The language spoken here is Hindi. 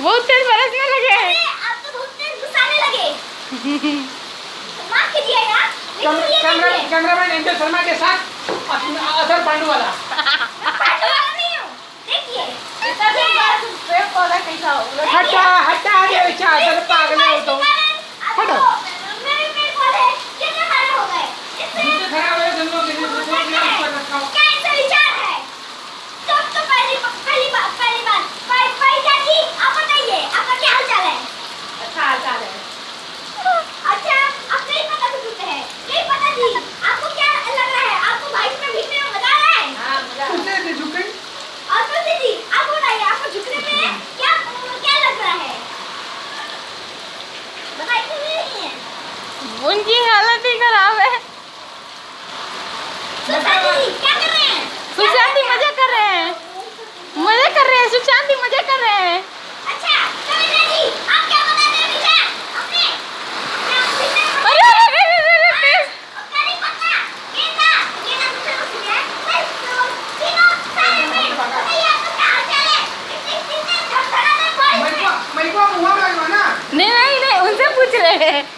बहुत तेज बरसने लगे हैं। अब तो बहुत तेज घुसाने लगे। माफ़ यार तो कैमरा कैमरामैन शर्मा के साथ असर पांडू वाला पांडू वाला नहीं हूँ। देखिए। इतना तो पेड़ पौधा कैसा हो हटा हटा बेचारा पागल हो तुम। उनकी हालत ही खराब है। सुशांत मज़े कर रहे हैं। मज़े कर रहे हैं सुशांत मज़े कर रहे हैं। Yeah.